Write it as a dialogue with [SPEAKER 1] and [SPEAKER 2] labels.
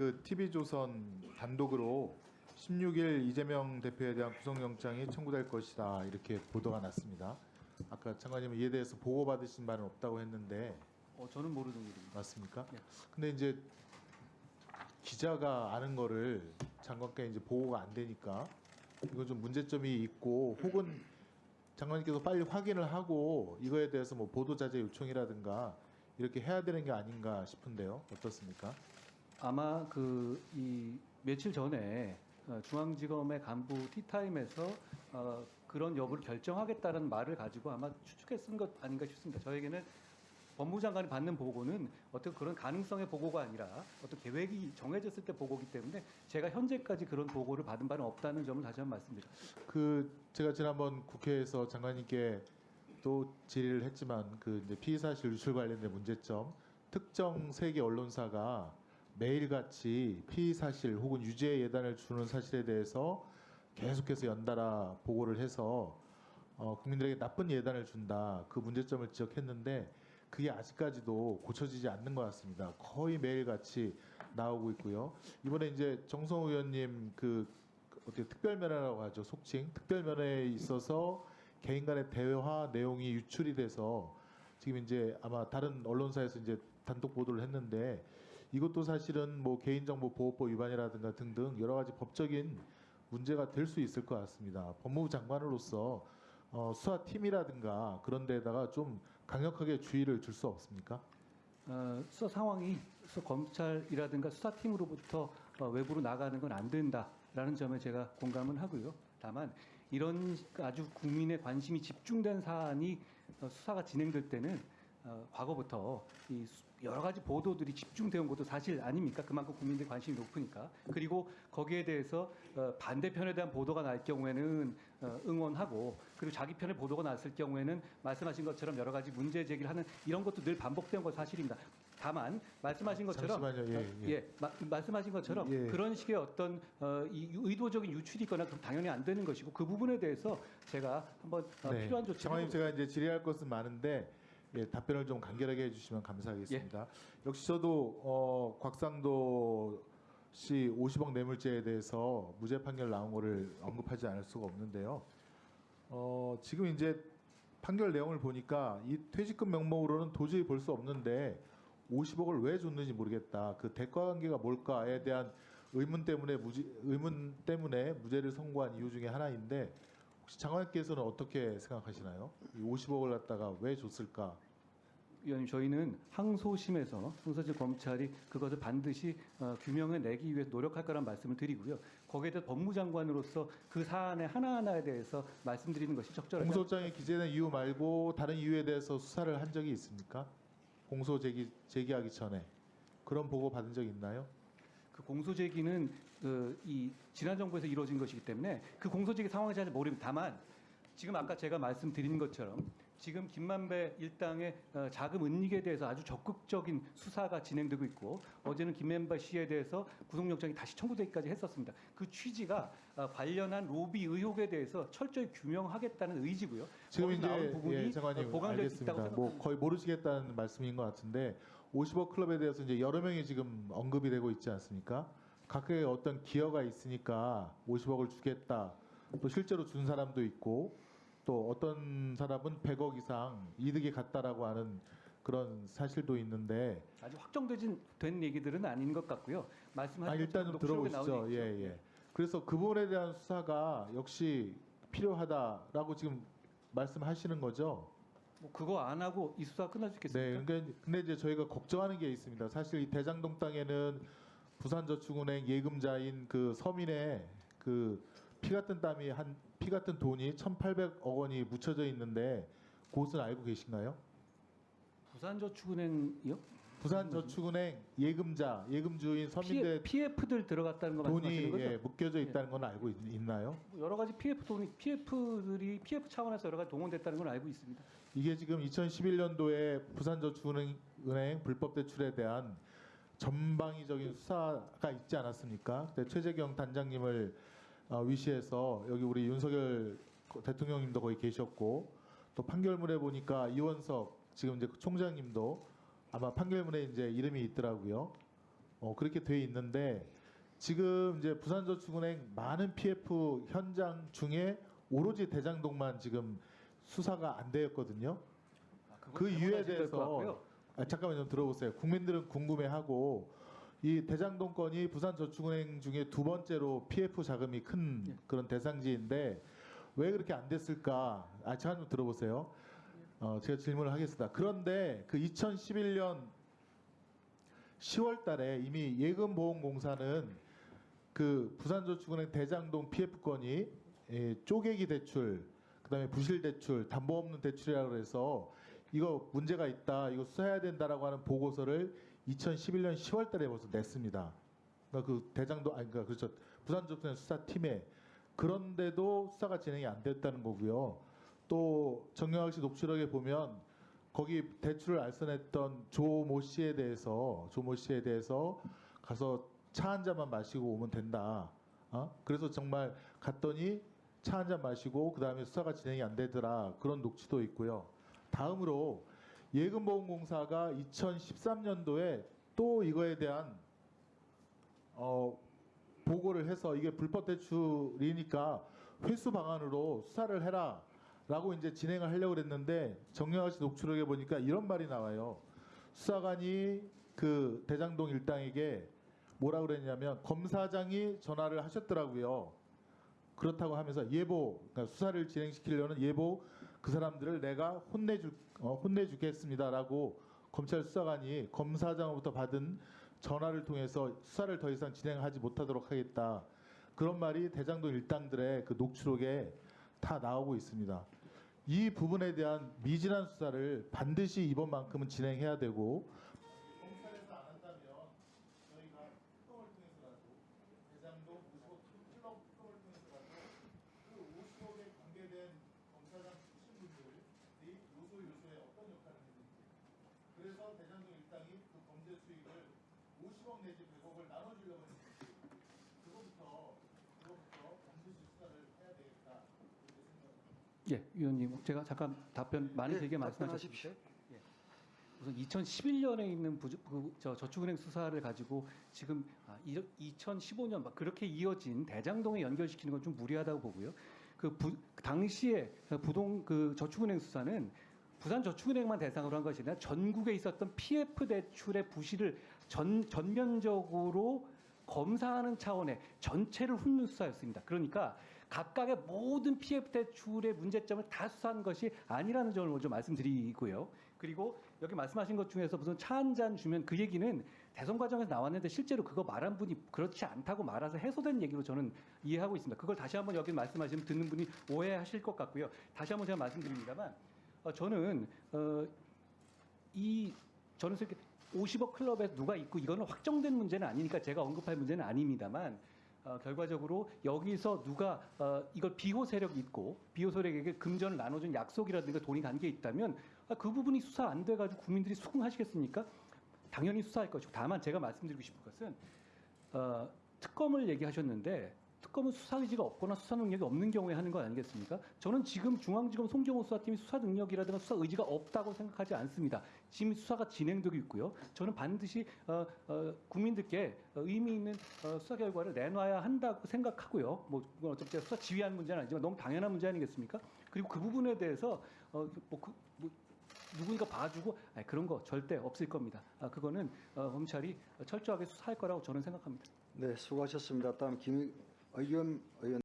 [SPEAKER 1] 그 TV조선 단독으로 16일 이재명 대표에 대한 구속영장이 청구될 것이다 이렇게 보도가 났습니다. 아까 장관님은 이에 대해서 보고받으신 바는 없다고 했는데
[SPEAKER 2] 어, 저는 모르는 일입니다.
[SPEAKER 1] 맞습니까?
[SPEAKER 2] 네.
[SPEAKER 1] 근데 이제 기자가 아는 거를 장관께 이제 보고가 안 되니까 이건 좀 문제점이 있고 혹은 장관님께서 빨리 확인을 하고 이거에 대해서 뭐 보도 자제 요청이라든가 이렇게 해야 되는 게 아닌가 싶은데요. 어떻습니까?
[SPEAKER 2] 아마 그 이 며칠 전에 어, 중앙지검의 간부 티타임에서 어, 그런 여부를 결정하겠다는 말을 가지고 아마 추측해 쓴 것 아닌가 싶습니다. 저에게는 법무장관이 받는 보고는 어떤 그런 가능성의 보고가 아니라 어떤 계획이 정해졌을 때 보고기 때문에 제가 현재까지 그런 보고를 받은 바는 없다는 점을 다시 한번 말씀드립니다.
[SPEAKER 1] 그 제가 지난번 국회에서 장관님께 또 질의를 했지만 그 이제 피의 사실 유출 관련된 문제점 특정 세계 언론사가 매일같이 피의 사실 혹은 유죄 예단을 주는 사실에 대해서 계속해서 연달아 보고를 해서 어, 국민들에게 나쁜 예단을 준다 그 문제점을 지적했는데 그게 아직까지도 고쳐지지 않는 것 같습니다. 거의 매일같이 나오고 있고요. 이번에 이제 정성 의원님 그 어떻게 특별면회라고 하죠 속칭 특별면회에 있어서 개인 간의 대화 내용이 유출이 돼서 지금 이제 아마 다른 언론사에서 이제 단독 보도를 했는데 이것도 사실은 뭐 개인정보 보호법 위반이라든가 등등 여러 가지 법적인 문제가 될 수 있을 것 같습니다. 법무부 장관으로서 어, 수사팀이라든가 그런 데다가 좀 강력하게 주의를 줄 수 없습니까?
[SPEAKER 2] 어, 수사 상황이 수사 검찰이라든가 수사팀으로부터 어, 외부로 나가는 건 안 된다라는 점에 제가 공감은 하고요. 다만 이런 아주 국민의 관심이 집중된 사안이 어, 수사가 진행될 때는 어, 과거부터 이 수- 여러 가지 보도들이 집중되어 온 것도 사실 아닙니까? 그만큼 국민들 관심이 높으니까. 그리고 거기에 대해서 어, 반대편에 대한 보도가 날 경우에는 어, 응원하고 그리고 자기 편의 보도가 났을 경우에는 말씀하신 것처럼 여러 가지 문제 제기를 하는 이런 것도 늘 반복된 것 사실입니다. 다만 말씀하신 것처럼
[SPEAKER 1] 잠시만요. 예,
[SPEAKER 2] 어,
[SPEAKER 1] 예.
[SPEAKER 2] 마- 말씀하신 것처럼
[SPEAKER 1] 예.
[SPEAKER 2] 그런 식의 어떤 어, 이 의도적인 유출이 있거나 그럼 당연히 안 되는 것이고 그 부분에 대해서 제가 한번 어, 필요한 조치를
[SPEAKER 1] 네. 장관님
[SPEAKER 2] 해보-
[SPEAKER 1] 제가 이제 질의할 것은 많은데 예, 답변을 좀 간결하게 해주시면 감사하겠습니다.
[SPEAKER 2] 예.
[SPEAKER 1] 역시 저도 어, 곽상도 씨 50억 뇌물죄에 대해서 무죄 판결 나온 거를 언급하지 않을 수가 없는데요. 어, 지금 이제 판결 내용을 보니까 이 퇴직금 명목으로는 도저히 볼 수 없는데 50억을 왜 줬는지 모르겠다. 그 대가 관계가 뭘까에 대한 의문 때문에 무죄, 의문 때문에 무죄를 선고한 이유 중에 하나인데 혹시 장관께서는 어떻게 생각하시나요? 이 50억을 갖다가 왜 줬을까?
[SPEAKER 2] 위원님 저희는 항소심에서 항소심 검찰이 그것을 반드시 어, 규명해 내기 위해 노력할 거란 말씀을 드리고요. 거기에 대해 법무장관으로서 그 사안의 하나하나에 대해서 말씀드리는 것이 적절하지
[SPEAKER 1] 공소장에 기재된 이유 말고 다른 이유에 대해서 수사를 한 적이 있습니까? 공소 제기 제기하기 전에 그런 보고 받은 적 있나요?
[SPEAKER 2] 그 공소 제기는 그, 이 지난 정부에서 이루어진 것이기 때문에 그 공소 제기 상황이 잘 모릅니다. 다만 지금 아까 제가 말씀드린 것처럼 지금 김만배 일당의 어, 자금 은닉에 대해서 아주 적극적인 수사가 진행되고 있고 어제는 김만배 씨에 대해서 구속영장이 다시 청구되기까지 했었습니다. 그 취지가 어, 관련한 로비 의혹에 대해서 철저히 규명하겠다는 의지고요.
[SPEAKER 1] 지금 이제
[SPEAKER 2] 부분이
[SPEAKER 1] 예, 장관님
[SPEAKER 2] 어, 보강될
[SPEAKER 1] 알겠습니다. 뭐 거의 모르시겠다는 말씀인 것 같은데 50억 클럽에 대해서 이제 여러 명이 지금 언급이 되고 있지 않습니까? 각각의 어떤 기여가 있으니까 50억을 주겠다. 또 실제로 준 사람도 있고 또 어떤 사람은 100억 이상 이득이 갔다라고 하는 그런 사실도 있는데
[SPEAKER 2] 아직 확정되진 된 얘기들은 아닌 것 같고요. 말씀하신
[SPEAKER 1] 아, 일단 좀
[SPEAKER 2] 것처럼 녹취록에
[SPEAKER 1] 들어보시죠. 예. 예. 그래서 그 부분에 대한 수사가 역시 필요하다라고 지금 말씀하시는 거죠.
[SPEAKER 2] 뭐 그거 안 하고 이 수사 끝날 수 있겠습니까?
[SPEAKER 1] 네, 그러니까 근데 이제 저희가 걱정하는 게 있습니다. 사실 이 대장동 땅에는 부산저축은행 예금자인 그 서민의 그 피 같은 땀이 한 피 같은 돈이 1,800억 원이 묻혀져 있는데 그것은 알고 계신가요?
[SPEAKER 2] 부산저축은행이요?
[SPEAKER 1] 부산저축은행 예금자, 예금주인 서민들
[SPEAKER 2] PF들 들어갔다는 거
[SPEAKER 1] 돈이
[SPEAKER 2] 말씀하시는 거죠?
[SPEAKER 1] 예, 묶여져 있다는 건 알고 있, 있나요?
[SPEAKER 2] 뭐 여러 가지 PF 돈이 PF들이 PF 차원에서 여러 가지 동원됐다는 건 알고 있습니다.
[SPEAKER 1] 이게 지금 2011년도에 부산저축은행 불법 대출에 대한 전방위적인 수사가 있지 않았습니까? 그때 최재경 단장님을 어, 위시해서 여기 우리 윤석열 대통령님도 거기 계셨고 또 판결문에 보니까 이원석 지금 이제 총장님도 아마 판결문에 이제 이름이 있더라고요. 어, 그렇게 돼 있는데 지금 이제 부산저축은행 많은 PF 현장 중에 오로지 대장동만 지금 수사가 안 되었거든요. 그 이유에 대해서 아, 잠깐만 좀 들어보세요. 국민들은 궁금해하고 이 대장동 건이 부산저축은행 중에 두 번째로 PF 자금이 큰
[SPEAKER 2] 예.
[SPEAKER 1] 그런 대상지인데 왜 그렇게 안 됐을까? 아, 잠깐 좀 들어보세요. 어, 제가 질문을 하겠습니다. 그런데 그 2011년 10월 달에 이미 예금보험공사는 그 부산저축은행 대장동 PF 건이 예, 쪼개기 대출, 그 다음에 부실 대출, 담보 없는 대출이라고 해서 이거 문제가 있다, 이거 수사해야 된다라고 하는 보고서를 2011년 10월 달에 벌써 냈습니다. 그러니까 그 대장동 아니 그러니까 그렇죠. 부산저축은행 수사팀에 그런데도 수사가 진행이 안 됐다는 거고요. 또 정영학 씨 녹취록에 보면 거기 대출을 알선했던 조 모 씨에 대해서 조 모 씨에 대해서 가서 차 한 잔만 마시고 오면 된다. 어? 그래서 정말 갔더니 차 한 잔 마시고 그 다음에 수사가 진행이 안 되더라 그런 녹취도 있고요. 다음으로 예금보험공사가 2013년도에 또 이거에 대한 어, 보고를 해서 이게 불법 대출이니까 회수 방안으로 수사를 해라. 라고 이제 진행을 하려고 그랬는데 정영학 씨 녹취록에 보니까 이런 말이 나와요. 수사관이 그 대장동 일당에게 뭐라 그랬냐면 검사장이 전화를 하셨더라고요. 그렇다고 하면서 예보, 그러니까 수사를 진행시키려는 예보 그 사람들을 내가 혼내줄 어, 혼내주겠습니다라고 검찰 수사관이 검사장으로부터 받은 전화를 통해서 수사를 더 이상 진행하지 못하도록 하겠다. 그런 말이 대장동 일당들의 그 녹취록에 다 나오고 있습니다. 이 부분에 대한 미진한 수사를 반드시 이번만큼은 진행해야 되고 검찰에서 안 한다면 저희가 특검을 통해서라도 대장동 55 클럽 특검을 통해서라도 그 50억에 관계된 검사장 출신 분들이 요소 요소에 어떤 역할을 했는지 그래서 대장동 일당이 그 범죄 수익을 50억 내지 100억을 나눠주려고 했는지 그거부터 그거부터 반드시 수사를 해야 되겠다 이렇게 생각합니다.
[SPEAKER 2] 예, 위원님 제가 잠깐 답변 많이
[SPEAKER 3] 예,
[SPEAKER 2] 되게 말씀하셨습니다.
[SPEAKER 3] 답변하십시오.
[SPEAKER 2] 예. 우선 2011년에 있는 부주, 그, 저 저축은행 수사를 가지고 지금 아, 2015년 막 그렇게 이어진 대장동에 연결시키는 건 좀 무리하다고 보고요. 그 부, 당시에 부동 그 저축은행 수사는 부산 저축은행만 대상으로 한 것이 아니라 전국에 있었던 PF 대출의 부실을 전 전면적으로 검사하는 차원의 전체를 훑는 수사였습니다. 그러니까 각각의 모든 PF 대출의 문제점을 다 수사한 것이 아니라는 점을 먼저 말씀드리고요. 그리고 여기 말씀하신 것 중에서 무슨 차 한 잔 주면 그 얘기는 대선 과정에서 나왔는데 실제로 그거 말한 분이 그렇지 않다고 말아서 해소된 얘기로 저는 이해하고 있습니다. 그걸 다시 한번 여기 말씀하시면 듣는 분이 오해하실 것 같고요. 다시 한번 제가 말씀드립니다만 어, 저는 어, 이 저는 이렇게 50억 클럽에 누가 있고 이거는 확정된 문제는 아니니까 제가 언급할 문제는 아닙니다만 어, 결과적으로 여기서 누가 어, 이걸 비호 세력이 있고 비호 세력에게 금전을 나눠준 약속이라든가 돈이 간 게 있다면 아, 그 부분이 수사 안 돼가지고 국민들이 수긍하시겠습니까? 당연히 수사할 것이고 다만 제가 말씀드리고 싶은 것은 어, 특검을 얘기하셨는데 특검은 수사 의지가 없거나 수사 능력이 없는 경우에 하는 거 아니겠습니까? 저는 지금 중앙지검 송정호 수사팀이 수사 능력이라든가 수사 의지가 없다고 생각하지 않습니다. 지금 수사가 진행되고 있고요. 저는 반드시 어, 어, 국민들께 어, 의미 있는 어, 수사 결과를 내놔야 한다고 생각하고요. 뭐 그건 어차피 수사 지휘하는 문제는 아니지만 너무 당연한 문제 아니겠습니까? 그리고 그 부분에 대해서 어, 뭐, 그, 뭐 누구니까 봐주고 아니, 그런 거 절대 없을 겁니다. 아, 그거는 어, 검찰이 철저하게 수사할 거라고 저는 생각합니다.
[SPEAKER 3] 네, 수고하셨습니다. 다음 김 의원 의원